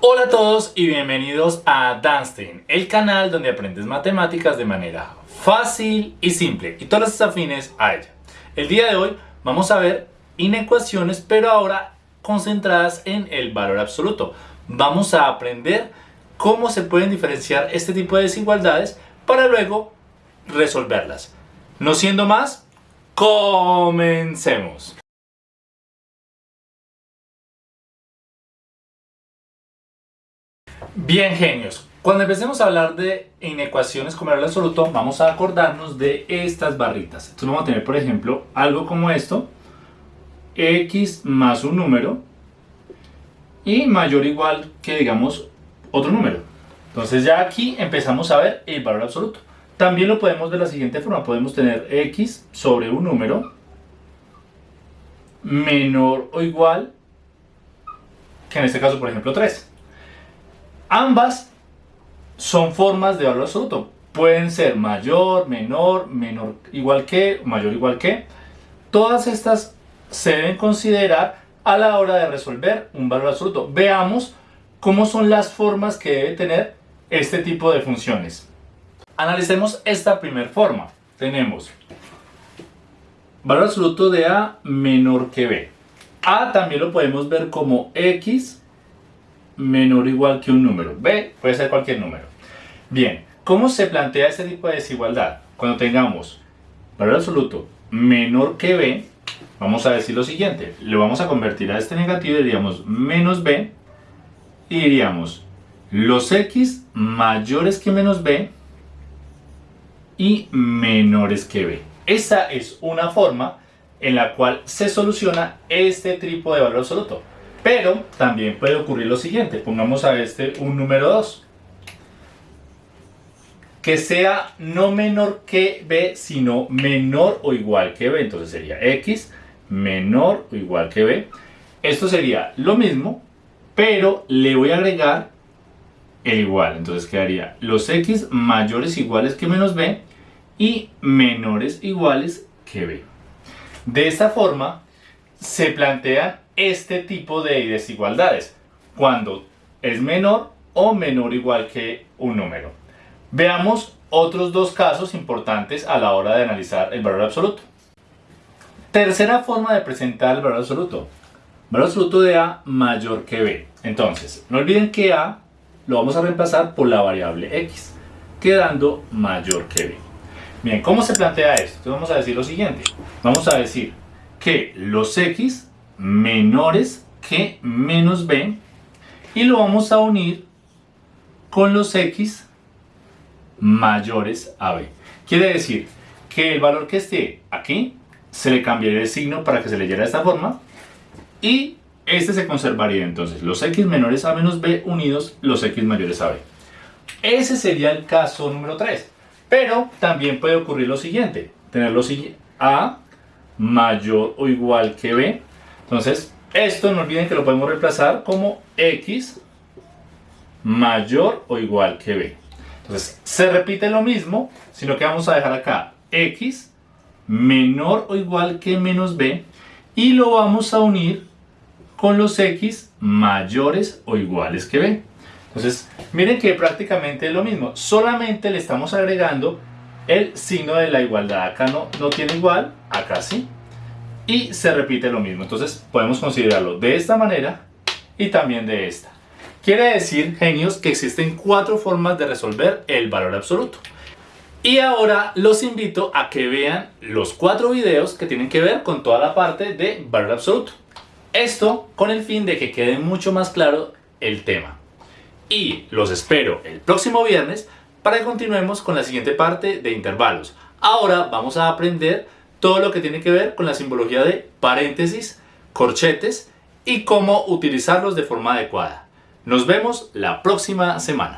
Hola a todos y bienvenidos a Danstein, el canal donde aprendes matemáticas de manera fácil y simple y todas las afines a ella. El día de hoy vamos a ver inecuaciones pero ahora concentradas en el valor absoluto. Vamos a aprender cómo se pueden diferenciar este tipo de desigualdades para luego resolverlas. No siendo más, comencemos. Bien genios, cuando empecemos a hablar de inecuaciones como el absoluto vamos a acordarnos de estas barritas. Entonces vamos a tener por ejemplo algo como esto, x más un número y mayor o igual que digamos otro número. Entonces ya aquí empezamos a ver el valor absoluto. También lo podemos de la siguiente forma, podemos tener x sobre un número menor o igual que en este caso por ejemplo 3. Ambas son formas de valor absoluto. Pueden ser mayor, menor, menor igual que, mayor igual que. Todas estas se deben considerar a la hora de resolver un valor absoluto. Veamos cómo son las formas que debe tener este tipo de funciones. Analicemos esta primera forma. Tenemos valor absoluto de A menor que B. A también lo podemos ver como X menor o igual que un número. B puede ser cualquier número. Bien, ¿cómo se plantea este tipo de desigualdad? Cuando tengamos valor absoluto menor que B, vamos a decir lo siguiente. Le vamos a convertir a este negativo y diríamos menos B. Y diríamos los X mayores que menos B y menores que B. Esa es una forma en la cual se soluciona este tipo de valor absoluto. Pero también puede ocurrir lo siguiente, pongamos a este un número 2. Que sea no menor que b, sino menor o igual que b. Entonces sería x menor o igual que b. Esto sería lo mismo, pero le voy a agregar el igual. Entonces quedaría los x mayores iguales que menos b y menores iguales que b. De esta forma se plantea este tipo de desigualdades cuando es menor o menor o igual que un número. Veamos otros dos casos importantes a la hora de analizar el valor absoluto. Tercera forma de presentar el valor absoluto. Valor absoluto de A mayor que B. Entonces, no olviden que A lo vamos a reemplazar por la variable X, quedando mayor que B. Bien, ¿cómo se plantea esto? Entonces vamos a decir lo siguiente. Vamos a decir que los X menores que menos b y lo vamos a unir con los x mayores a b. Quiere decir que el valor que esté aquí se le cambiaría el signo para que se leyera de esta forma y este se conservaría entonces los x menores a menos b unidos los x mayores a b. Ese sería el caso número 3. Pero también puede ocurrir lo siguiente, tener los a mayor o igual que b entonces, esto no olviden que lo podemos reemplazar como x mayor o igual que b. Entonces, se repite lo mismo, sino que vamos a dejar acá x menor o igual que menos b y lo vamos a unir con los x mayores o iguales que b. Entonces, miren que prácticamente es lo mismo, solamente le estamos agregando el signo de la igualdad. Acá no, no tiene igual, acá sí y se repite lo mismo. Entonces podemos considerarlo de esta manera y también de esta. Quiere decir, genios, que existen cuatro formas de resolver el valor absoluto. Y ahora los invito a que vean los cuatro videos que tienen que ver con toda la parte de valor absoluto. Esto con el fin de que quede mucho más claro el tema. Y los espero el próximo viernes para que continuemos con la siguiente parte de intervalos. Ahora vamos a aprender todo lo que tiene que ver con la simbología de paréntesis, corchetes y cómo utilizarlos de forma adecuada. Nos vemos la próxima semana.